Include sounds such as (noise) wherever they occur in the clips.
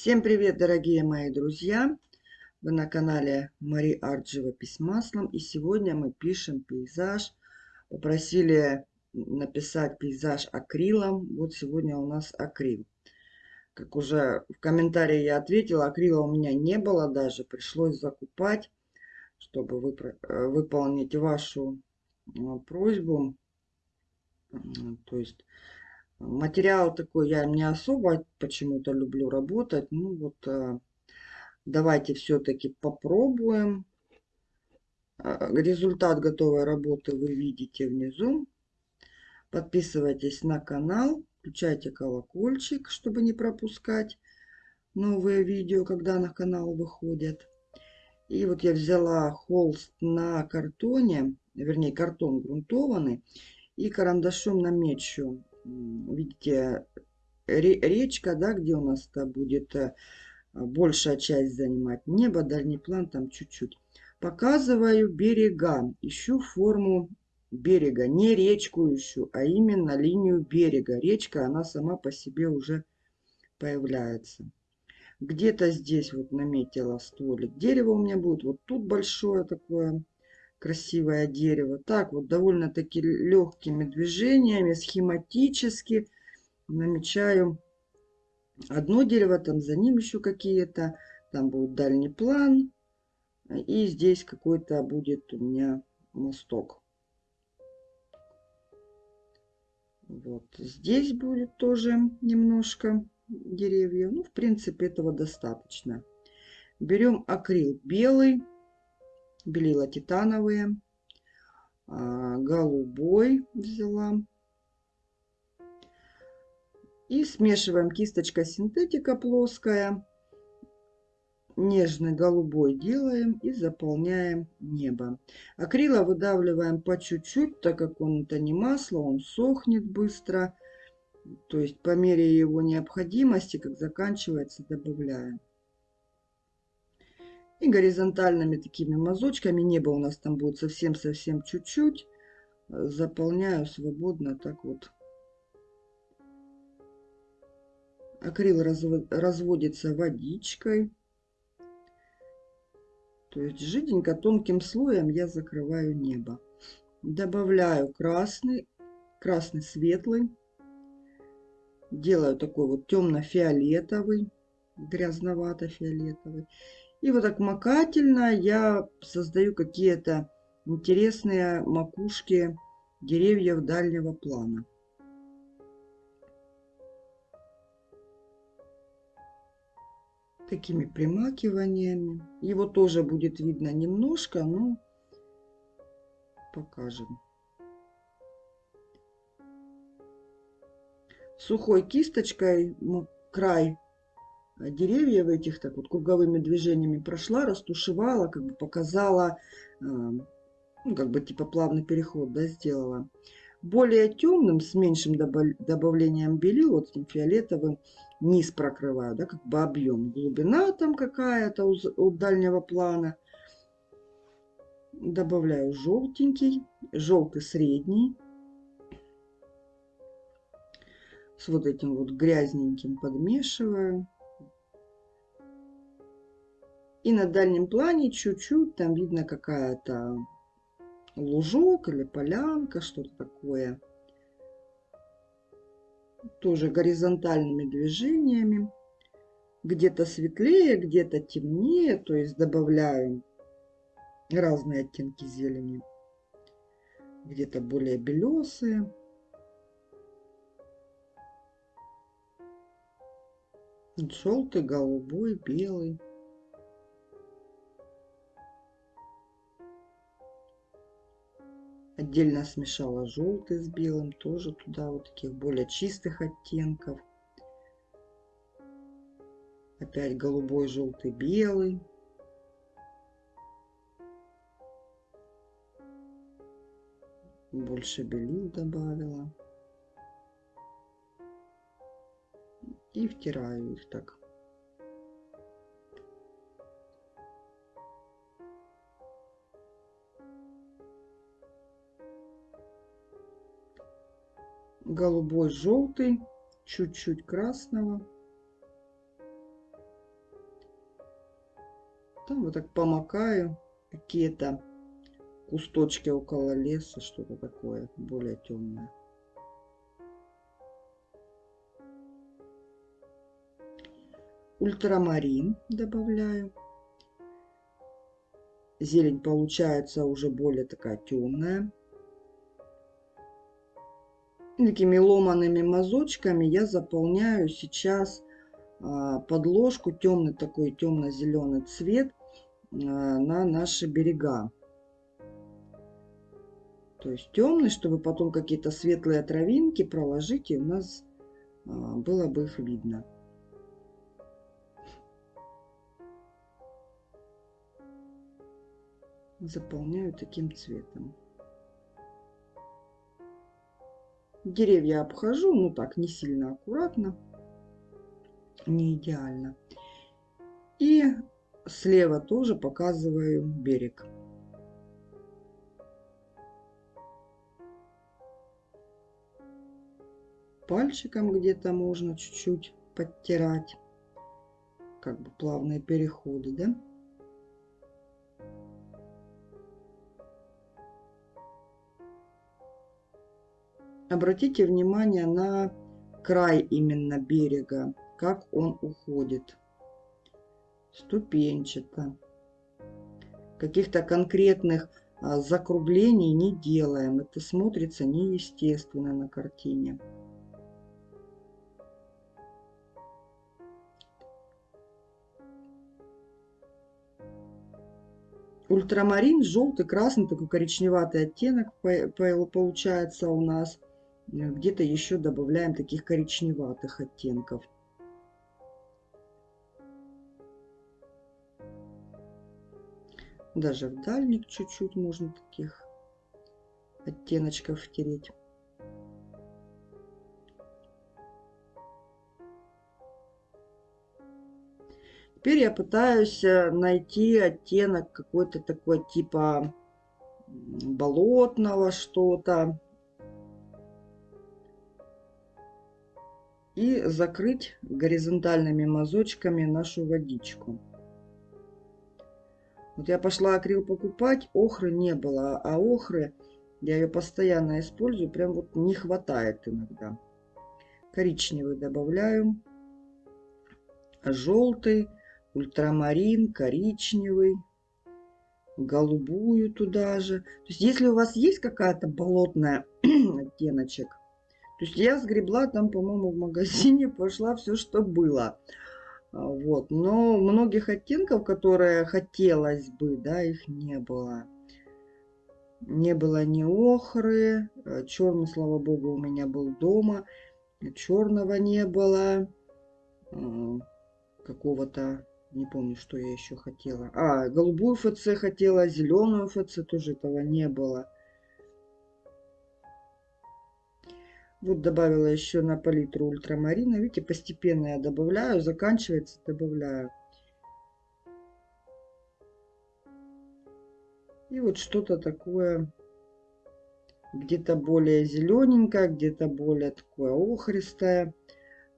Всем привет, дорогие мои друзья! Вы на канале Мари Арт Живопись маслом. И сегодня мы пишем пейзаж. Попросили написать пейзаж акрилом. Вот сегодня у нас акрил. Как уже в комментарии я ответила, акрила у меня не было даже. Пришлось закупать, чтобы э, выполнить вашу э, просьбу. То есть Материал такой я не особо почему-то люблю работать. Ну вот э, давайте все-таки попробуем. Э, результат готовой работы вы видите внизу. Подписывайтесь на канал, включайте колокольчик, чтобы не пропускать новые видео, когда на канал выходят. И вот я взяла холст на картоне, вернее картон грунтованный, и карандашом намечу видите, речка, да, где у нас-то будет э, большая часть занимать. Небо, дальний план там чуть-чуть. Показываю берега. Ищу форму берега. Не речку ищу, а именно линию берега. Речка, она сама по себе уже появляется. Где-то здесь вот наметила стволик. Дерево у меня будет вот тут большое такое красивое дерево. Так вот, довольно-таки легкими движениями, схематически намечаю одно дерево, там за ним еще какие-то, там будет дальний план, и здесь какой-то будет у меня мосток. Вот здесь будет тоже немножко деревья. Ну, в принципе, этого достаточно. Берем акрил белый белила титановые, а, голубой взяла. И смешиваем кисточка синтетика плоская. Нежный голубой делаем и заполняем небо. Акрила выдавливаем по чуть-чуть, так как он это не масло, он сохнет быстро. То есть по мере его необходимости, как заканчивается, добавляем. И горизонтальными такими мазочками, небо у нас там будет совсем-совсем чуть-чуть, заполняю свободно так вот. Акрил разводится водичкой. То есть жиденько тонким слоем я закрываю небо. Добавляю красный, красный светлый. Делаю такой вот темно-фиолетовый, грязновато-фиолетовый. И вот так макательно я создаю какие-то интересные макушки деревьев дальнего плана. Такими примакиваниями. Его тоже будет видно немножко, но покажем. Сухой кисточкой край деревьев этих так вот круговыми движениями прошла, растушевала, как бы показала, э, ну, как бы типа плавный переход, да, сделала. Более темным, с меньшим добавлением белил, вот этим фиолетовым, низ прокрываю, да, как бы объем. Глубина там какая-то у, у дальнего плана. Добавляю желтенький, желтый средний. С вот этим вот грязненьким подмешиваю. И на дальнем плане чуть-чуть там видно какая-то лужок или полянка, что-то такое. Тоже горизонтальными движениями. Где-то светлее, где-то темнее, то есть добавляю разные оттенки зелени. Где-то более белесые. Желтый, голубой, белый. Отдельно смешала желтый с белым, тоже туда вот таких более чистых оттенков. Опять голубой, желтый, белый. Больше белил добавила. И втираю их так. Голубой, желтый, чуть-чуть красного. Там вот так помакаю какие-то кусточки около леса, что-то такое более темное. Ультрамарин добавляю. Зелень получается уже более такая темная. Такими ломаными мазочками я заполняю сейчас а, подложку, темный такой темно-зеленый цвет а, на наши берега. То есть темный, чтобы потом какие-то светлые травинки проложить, и у нас а, было бы их видно. Заполняю таким цветом. Деревья обхожу, ну так, не сильно аккуратно, не идеально. И слева тоже показываю берег. Пальчиком где-то можно чуть-чуть подтирать, как бы плавные переходы, да? Обратите внимание на край именно берега, как он уходит. Ступенчато. Каких-то конкретных а, закруглений не делаем. Это смотрится неестественно на картине. Ультрамарин, желтый, красный, такой коричневатый оттенок получается у нас – где-то еще добавляем таких коричневатых оттенков. Даже в дальник чуть-чуть можно таких оттеночков втереть. Теперь я пытаюсь э, найти оттенок какой-то такой типа болотного что-то. И закрыть горизонтальными мазочками нашу водичку. Вот я пошла акрил покупать, охры не было, а охры я ее постоянно использую, прям вот не хватает иногда. Коричневый добавляю, желтый, ультрамарин, коричневый, голубую туда же. То есть если у вас есть какая-то болотная (clears throat) оттеночек, то есть я сгребла там, по-моему, в магазине, пошла все, что было. А, вот. Но многих оттенков, которые хотелось бы, да, их не было. Не было ни охры, э, черный, слава богу, у меня был дома, черного не было, а, какого-то, не помню, что я еще хотела. А, голубую ФЦ хотела, зеленую ФЦ тоже этого не было. Вот добавила еще на палитру ультрамарина. Видите, постепенно я добавляю, заканчивается, добавляю. И вот что-то такое, где-то более зелененькое, где-то более такое охристое.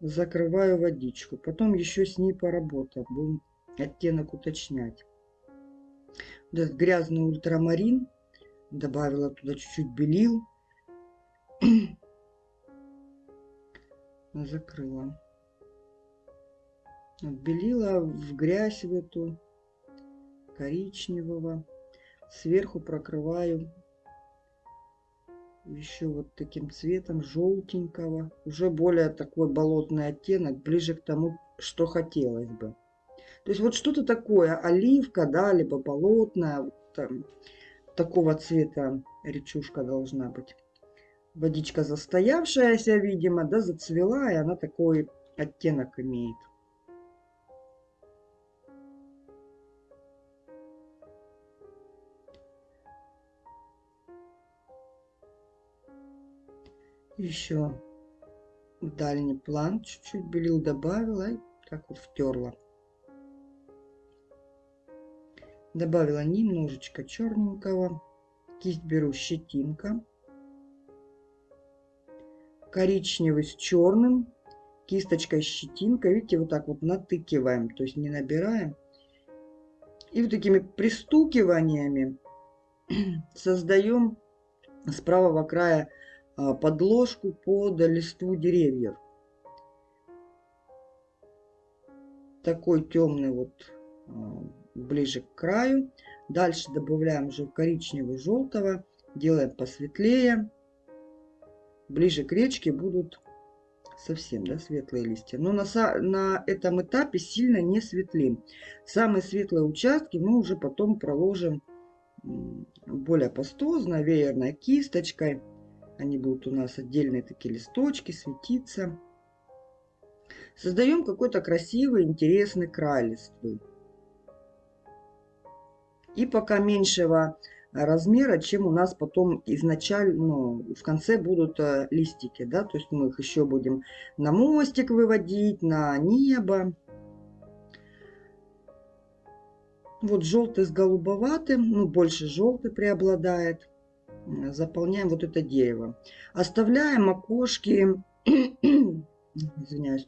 Закрываю водичку. Потом еще с ней поработаем. Будем оттенок уточнять. Вот этот грязный ультрамарин. Добавила туда чуть-чуть белил закрыла. Отбелила в грязь в эту коричневого. Сверху прокрываю еще вот таким цветом желтенького. Уже более такой болотный оттенок, ближе к тому, что хотелось бы. То есть вот что-то такое, оливка, да, либо болотная, вот там, такого цвета речушка должна быть водичка застоявшаяся, видимо, да, зацвела, и она такой оттенок имеет. Еще дальний план чуть-чуть белил добавила и так вот втерла. Добавила немножечко черненького. Кисть беру щетинка коричневый с черным, кисточкой щетинка. Видите, вот так вот натыкиваем, то есть не набираем. И вот такими пристукиваниями (clears throat) создаем с правого края а, подложку под листву деревьев. Такой темный вот а, ближе к краю. Дальше добавляем уже коричневый желтого. Делаем посветлее. Ближе к речке будут совсем да, светлые листья. Но на, на этом этапе сильно не светлим. Самые светлые участки мы уже потом проложим более пастозно, веерной кисточкой. Они будут у нас отдельные такие листочки, светиться. Создаем какой-то красивый, интересный край листвы. И пока меньшего размера, чем у нас потом изначально, ну, в конце будут э, листики, да, то есть мы их еще будем на мостик выводить, на небо. Вот желтый с голубоватым, ну, больше желтый преобладает. Заполняем вот это дерево. Оставляем окошки, (coughs) извиняюсь,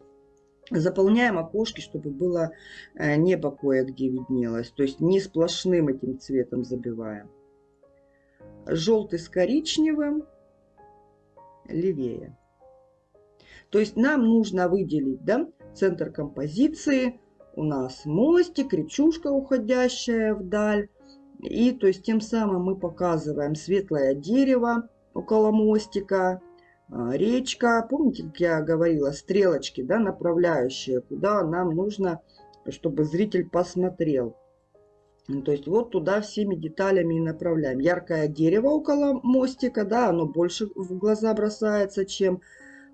заполняем окошки, чтобы было э, небо кое-где виднелось. То есть не сплошным этим цветом забиваем. Желтый с коричневым левее. То есть нам нужно выделить да, центр композиции. У нас мостик, речушка, уходящая вдаль. И то есть тем самым мы показываем светлое дерево около мостика, а, речка. Помните, как я говорила, стрелочки, да, направляющие, куда нам нужно, чтобы зритель посмотрел. Ну, то есть вот туда всеми деталями и направляем. Яркое дерево около мостика, да, оно больше в глаза бросается, чем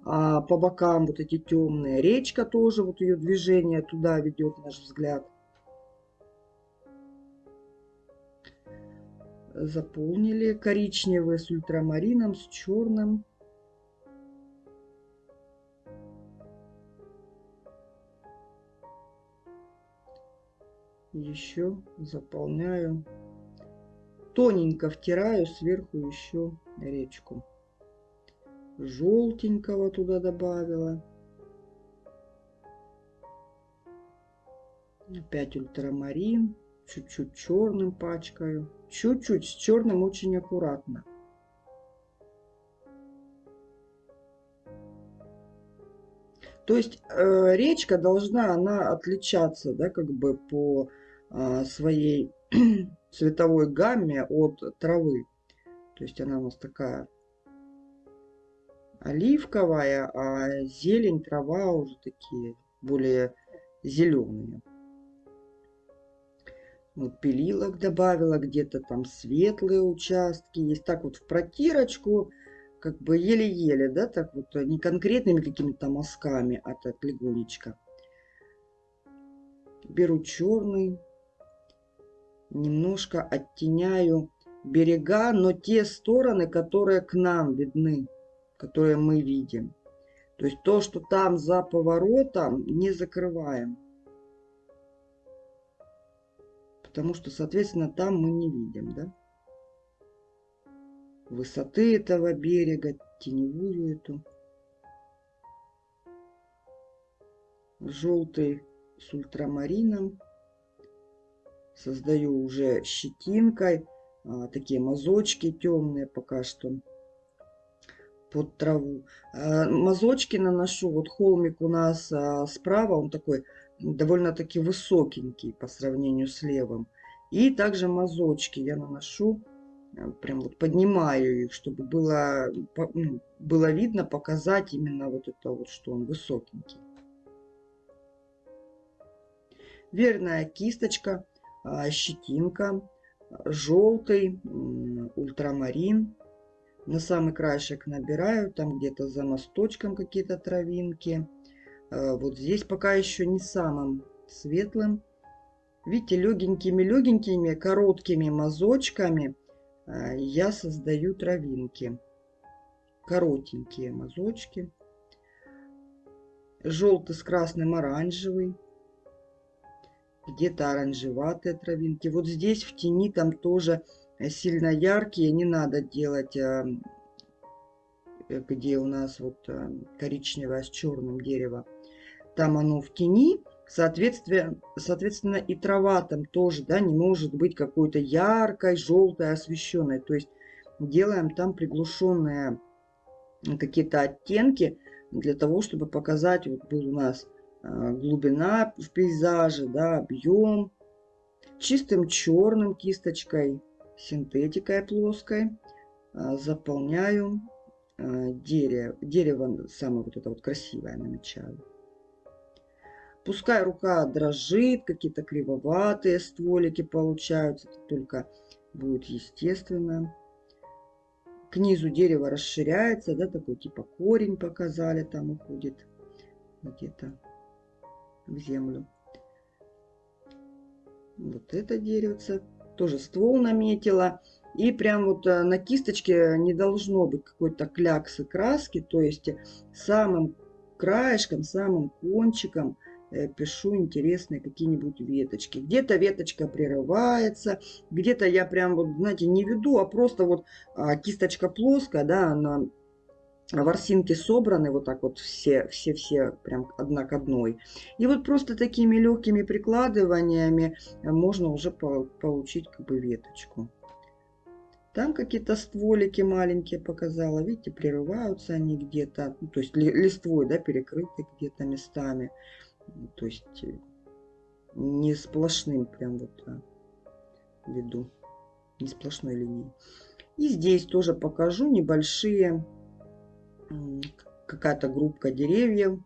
а, по бокам вот эти темные. Речка тоже, вот ее движение туда ведет наш взгляд. Заполнили коричневый с ультрамарином, с черным. Еще заполняю. Тоненько втираю сверху еще речку. Желтенького туда добавила. Опять ультрамарин. Чуть-чуть черным пачкаю. Чуть-чуть с черным очень аккуратно. То есть э, речка должна она отличаться, да, как бы по своей (clears throat) цветовой гамме от травы. То есть она у нас такая оливковая, а зелень, трава уже такие более зеленые. Вот пилилок добавила, где-то там светлые участки. Есть так вот в протирочку как бы еле-еле, да, так вот, не конкретными какими-то мазками, а так легонечко. Беру черный, немножко оттеняю берега, но те стороны, которые к нам видны, которые мы видим. То есть то, что там за поворотом, не закрываем. Потому что, соответственно, там мы не видим, да высоты этого берега, теневую эту. Желтый с ультрамарином. Создаю уже щетинкой. А, такие мазочки темные пока что под траву. А, мазочки наношу. Вот холмик у нас а, справа, он такой довольно-таки высокенький по сравнению с левым. И также мазочки я наношу прям вот поднимаю их, чтобы было, ну, было видно, показать именно вот это вот, что он высокенький. Верная кисточка, щетинка, желтый, ультрамарин. На самый краешек набираю, там где-то за мосточком какие-то травинки. Э, вот здесь пока еще не самым светлым. Видите, легенькими-легенькими короткими мазочками а, я создаю травинки. Коротенькие мазочки. Желтый с красным оранжевый. Где-то оранжеватые травинки. Вот здесь в тени там тоже сильно яркие. Не надо делать, а, где у нас вот а, коричневое с черным дерево. Там оно в тени Соответственно, соответственно, и трава там тоже, да, не может быть какой-то яркой, желтой, освещенной. То есть делаем там приглушенные какие-то оттенки для того, чтобы показать, вот был у нас глубина в пейзаже, да, объем. Чистым черным кисточкой, синтетикой плоской а, заполняю а, дерево. Дерево самое вот это вот красивое намечаю. Пускай рука дрожит, какие-то кривоватые стволики получаются, это только будет естественно. К низу дерево расширяется, да, такой типа корень показали, там уходит где-то в землю. Вот это деревце. Тоже ствол наметила. И прям вот э, на кисточке не должно быть какой-то кляксы краски. То есть самым краешком, самым кончиком э, пишу интересные какие-нибудь веточки. Где-то веточка прерывается, где-то я прям вот, знаете, не веду, а просто вот а, кисточка плоская, да, она ворсинки собраны вот так вот все, все, все прям одна к одной. И вот просто такими легкими прикладываниями можно уже получить как бы веточку. Там какие-то стволики маленькие показала. Видите, прерываются они где-то. Ну, то есть листвой, да, перекрыты где-то местами. То есть э, не сплошным прям вот а, веду. Не сплошной линией. И здесь тоже покажу небольшие какая-то группа деревьев.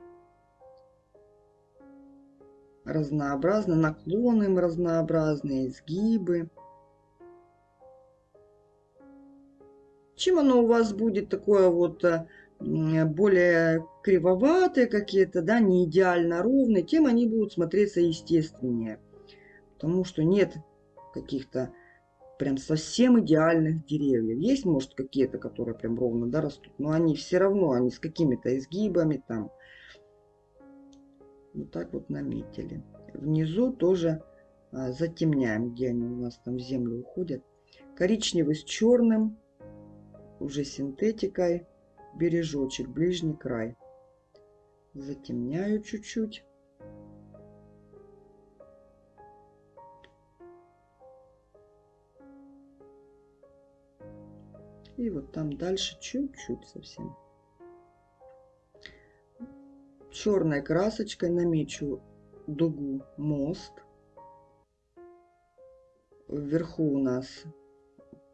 Разнообразно, наклоны разнообразные, изгибы. Чем оно у вас будет такое вот э, более кривоватые какие-то, да, не идеально ровные, тем они будут смотреться естественнее. Потому что нет каких-то прям совсем идеальных деревьев. Есть, может, какие-то, которые прям ровно да, растут, но они все равно, они с какими-то изгибами там. Вот так вот наметили. Внизу тоже а, затемняем, где они у нас там в землю уходят. Коричневый с черным, уже синтетикой, бережочек, ближний край. Затемняю чуть-чуть. И вот там дальше чуть-чуть совсем. Черной красочкой намечу дугу мост. Вверху у нас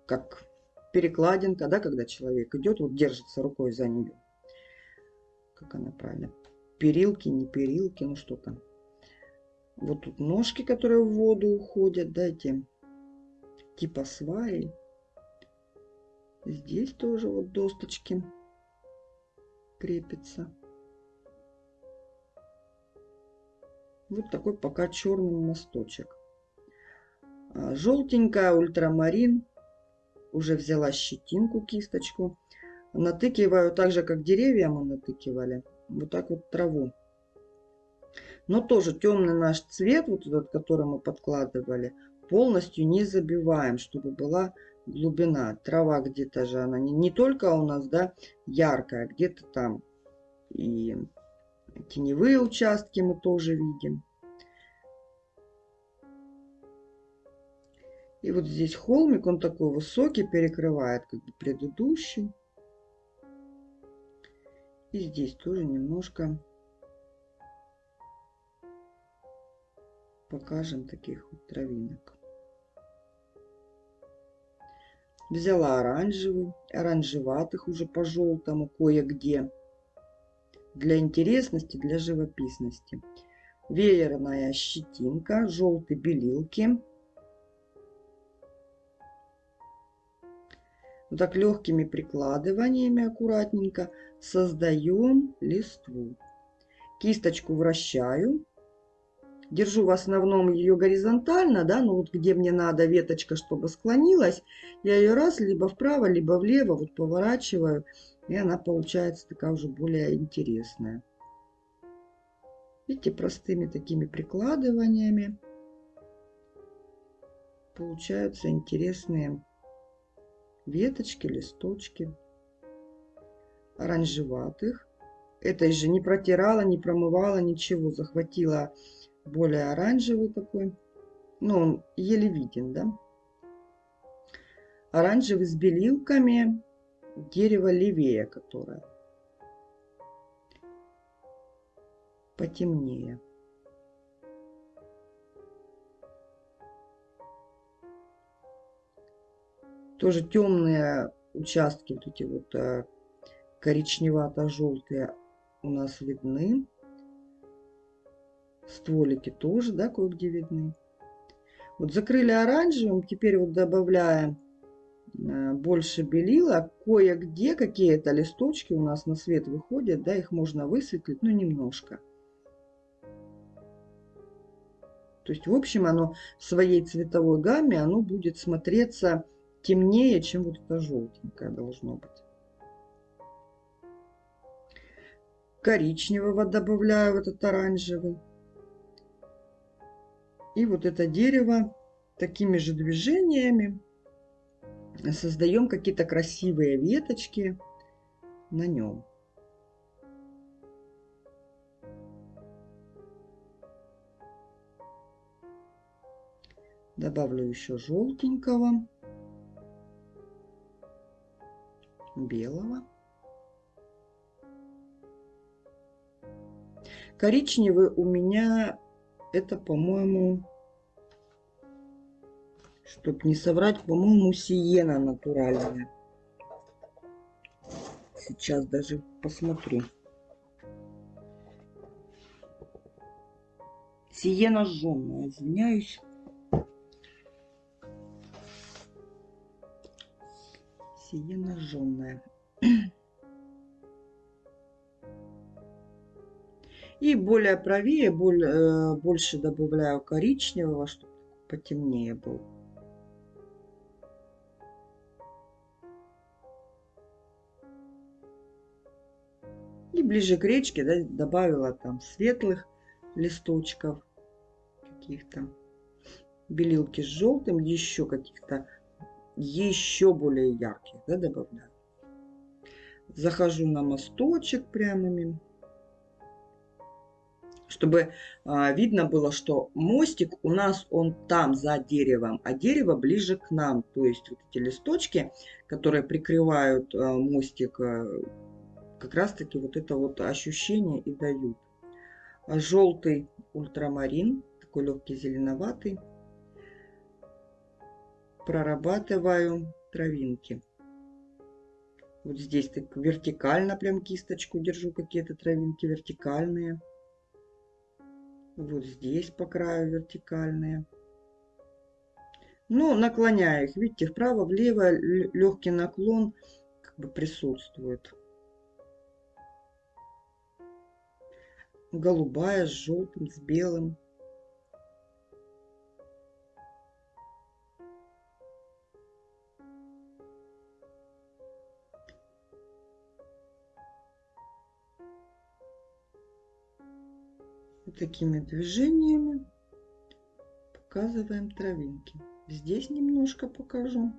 как перекладинка, да, когда человек идет, вот держится рукой за нее. Как она правильно? Перилки, не перилки, ну что там. Вот тут ножки, которые в воду уходят, да, эти типа сваи. Здесь тоже вот досточки крепятся. Вот такой пока черный мосточек. А, желтенькая ультрамарин. Уже взяла щетинку, кисточку. Натыкиваю так же, как деревья мы натыкивали. Вот так вот траву. Но тоже темный наш цвет, вот этот, который мы подкладывали, полностью не забиваем, чтобы была глубина. Трава где-то же она не, не только у нас, да, яркая, где-то там и теневые участки мы тоже видим. И вот здесь холмик, он такой высокий, перекрывает как бы предыдущий. И здесь тоже немножко покажем таких вот травинок. Взяла оранжевый, оранжеватых уже по желтому кое-где. Для интересности, для живописности. Веерная щетинка, желтые белилки. Вот так легкими прикладываниями аккуратненько создаем листву. Кисточку вращаю держу в основном ее горизонтально, да, ну вот где мне надо веточка, чтобы склонилась, я ее раз либо вправо, либо влево вот поворачиваю, и она получается такая уже более интересная. Видите, простыми такими прикладываниями получаются интересные веточки, листочки оранжеватых. Этой же не протирала, не промывала, ничего. Захватила более оранжевый такой. Ну, он еле виден, да? Оранжевый с белилками. Дерево левее, которое. Потемнее. Тоже темные участки, вот эти вот э, коричневато-желтые у нас видны. Стволики тоже, да, кое-где видны. Вот закрыли оранжевым, теперь вот добавляем э, больше белила. Кое-где какие-то листочки у нас на свет выходят, да, их можно высветлить, ну, немножко. То есть, в общем, оно в своей цветовой гамме, оно будет смотреться темнее, чем вот это желтенькое должно быть. Коричневого добавляю в этот оранжевый. И вот это дерево такими же движениями создаем какие-то красивые веточки на нем. Добавлю еще желтенького. белого. Коричневый у меня это, по-моему, чтобы не соврать, по-моему, сиена натуральная. Сейчас даже посмотрю. Сиена жженая, извиняюсь. сиена жженая. И более правее, более, э, больше добавляю коричневого, чтобы потемнее был. И ближе к речке да, добавила там светлых листочков каких-то. Белилки с желтым, еще каких-то еще более ярких да, добавляю. Захожу на мосточек прямыми, чтобы а, видно было, что мостик у нас он там за деревом, а дерево ближе к нам. То есть вот эти листочки, которые прикрывают а, мостик, а, как раз таки вот это вот ощущение и дают. Желтый ультрамарин, такой легкий зеленоватый прорабатываю травинки. Вот здесь так вертикально прям кисточку держу, какие-то травинки вертикальные. Вот здесь по краю вертикальные. Ну, наклоняю их, видите, вправо-влево легкий наклон как бы присутствует. Голубая с желтым, с белым. Такими движениями показываем травинки. Здесь немножко покажу.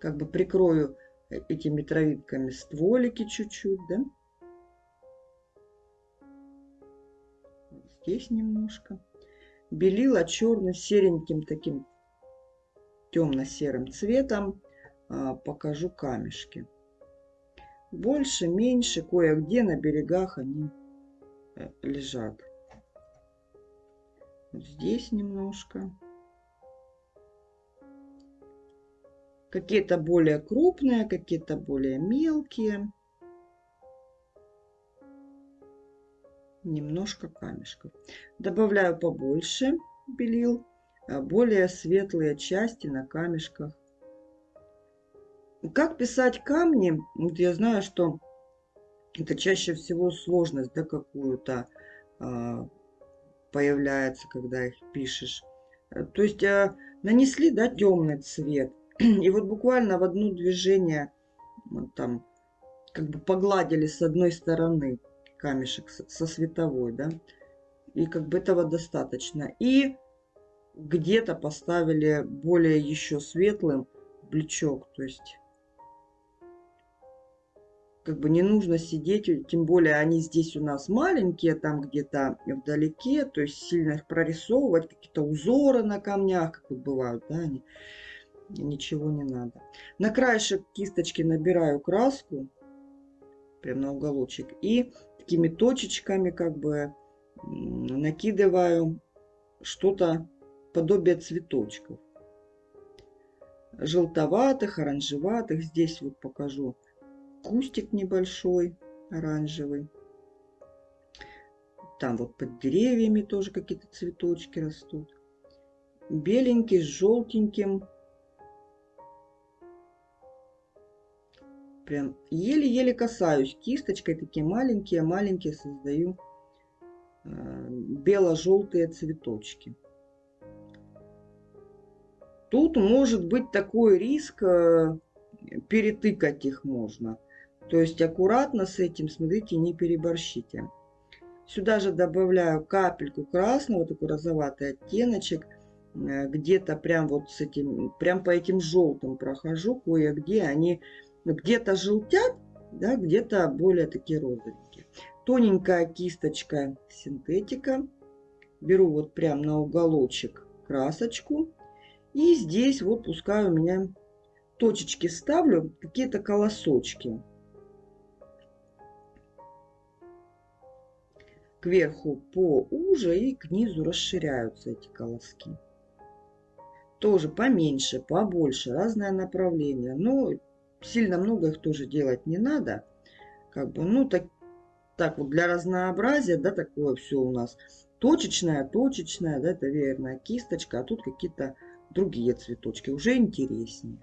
Как бы прикрою этими травинками стволики чуть-чуть, да? Здесь немножко. Белила черно сереньким таким темно-серым цветом. А, покажу камешки. Больше, меньше, кое-где на берегах они э, лежат здесь немножко. Какие-то более крупные, какие-то более мелкие. Немножко камешков. Добавляю побольше белил. А более светлые части на камешках. Как писать камни? Вот я знаю, что это чаще всего сложность, да, какую-то а, появляется, когда их пишешь. Э, то есть э, нанесли, да, темный цвет. (clears throat) И вот буквально в одно движение там как бы погладили с одной стороны камешек со световой, да. И как бы этого достаточно. И где-то поставили более еще светлым бличок. То есть как бы не нужно сидеть, тем более они здесь у нас маленькие, там где-то вдалеке, то есть сильно их прорисовывать, какие-то узоры на камнях, как вот бывают, да, они, ничего не надо. На краешек кисточки набираю краску, прям на уголочек, и такими точечками как бы накидываю что-то подобие цветочков. Желтоватых, оранжеватых. Здесь вот покажу кустик небольшой, оранжевый. Там вот под деревьями тоже какие-то цветочки растут. Беленький с желтеньким. Прям еле-еле касаюсь. Кисточкой такие маленькие-маленькие создаю э, бело-желтые цветочки. Тут может быть такой риск, э, перетыкать их можно. То есть аккуратно с этим, смотрите, не переборщите. Сюда же добавляю капельку красного, такой розоватый оттеночек. Э, где-то прям вот с этим, прям по этим желтым прохожу. Кое-где они где-то желтят, да, где-то более такие розовенькие. Тоненькая кисточка синтетика. Беру вот прям на уголочек красочку. И здесь вот пускай у меня точечки ставлю, какие-то колосочки. Кверху поуже и к низу расширяются эти колоски. Тоже поменьше, побольше, разное направление. Но сильно много их тоже делать не надо. Как бы, ну, так, так вот для разнообразия, да, такое все у нас. Точечная, точечная, да, это верная кисточка, а тут какие-то другие цветочки, уже интереснее.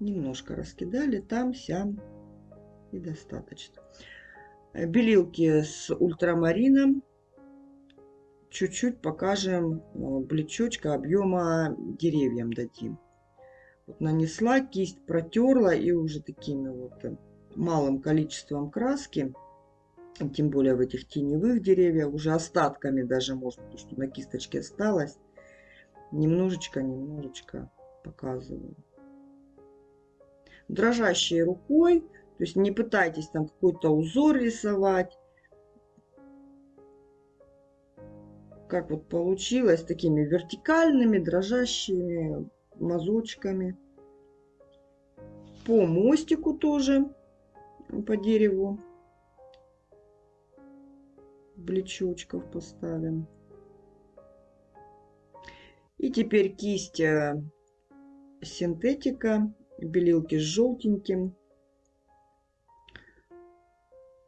Немножко раскидали там, сям и достаточно. Э, белилки с ультрамарином. Чуть-чуть покажем э, блечочка объема деревьям дадим. Вот нанесла, кисть протерла и уже такими вот э, малым количеством краски тем более в этих теневых деревьях, уже остатками даже может, то, что на кисточке осталось. Немножечко, немножечко показываю. Дрожащей рукой, то есть не пытайтесь там какой-то узор рисовать. Как вот получилось, такими вертикальными, дрожащими мазочками. По мостику тоже, по дереву блечочков поставим. И теперь кисть э, синтетика, белилки с желтеньким.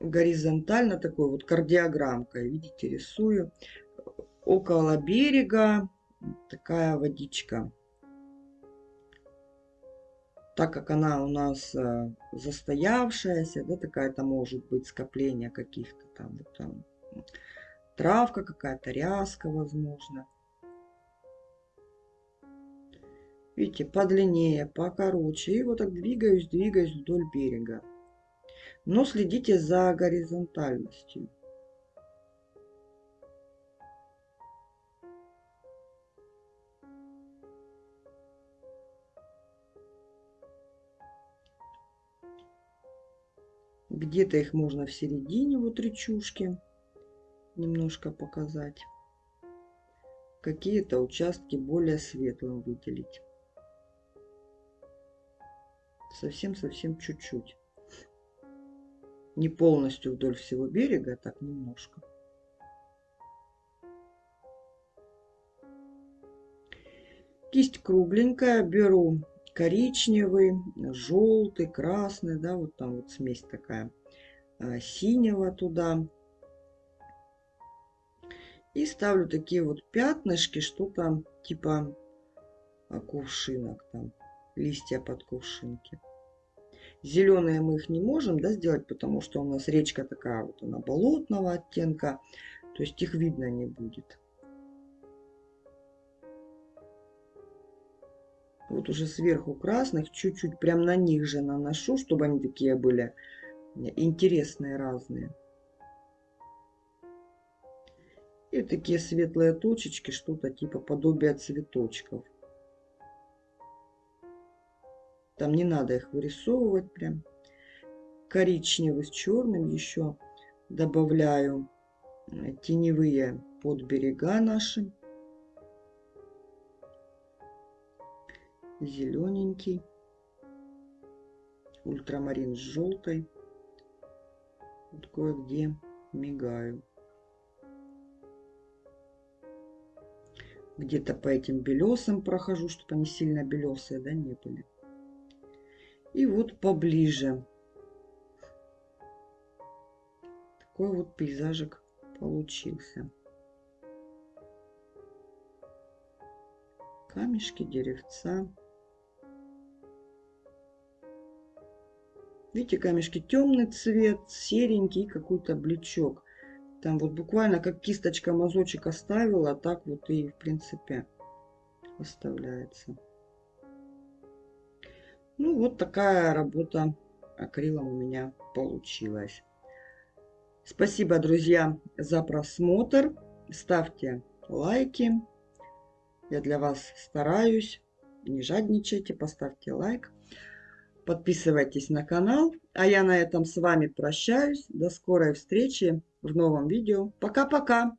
Горизонтально такой вот кардиограммкой, видите, рисую. Около берега такая водичка. Так как она у нас э, застоявшаяся, да, такая-то может быть скопление каких-то там, вот там травка какая-то, ряска, возможно. Видите, подлиннее, покороче. И вот так двигаюсь, двигаюсь вдоль берега. Но следите за горизонтальностью. Где-то их можно в середине, вот речушки немножко показать. Какие-то участки более светлым выделить. Совсем-совсем чуть-чуть. Не полностью вдоль всего берега, а так немножко. Кисть кругленькая, беру коричневый, желтый, красный, да, вот там вот смесь такая, а, синего туда. И ставлю такие вот пятнышки, что-то типа кувшинок там, листья под кувшинки. Зеленые мы их не можем да, сделать, потому что у нас речка такая вот, она болотного оттенка. То есть их видно не будет. Вот уже сверху красных, чуть-чуть прям на них же наношу, чтобы они такие были интересные, разные. И такие светлые точечки, что-то типа подобия цветочков. Там не надо их вырисовывать прям. Коричневый с черным еще добавляю э, теневые под берега наши. Зелененький. Ультрамарин с желтой. Вот кое-где мигаю. Где-то по этим белесам прохожу, чтобы они сильно белесые, да, не были. И вот поближе. Такой вот пейзажик получился. Камешки, деревца. Видите, камешки темный цвет, серенький, какой-то блечок. Там вот буквально как кисточка мазочек оставила, так вот и в принципе оставляется. Ну вот такая работа акрилом у меня получилась. Спасибо, друзья, за просмотр. Ставьте лайки. Я для вас стараюсь. Не жадничайте, поставьте лайк. Подписывайтесь на канал. А я на этом с вами прощаюсь. До скорой встречи в новом видео. Пока-пока!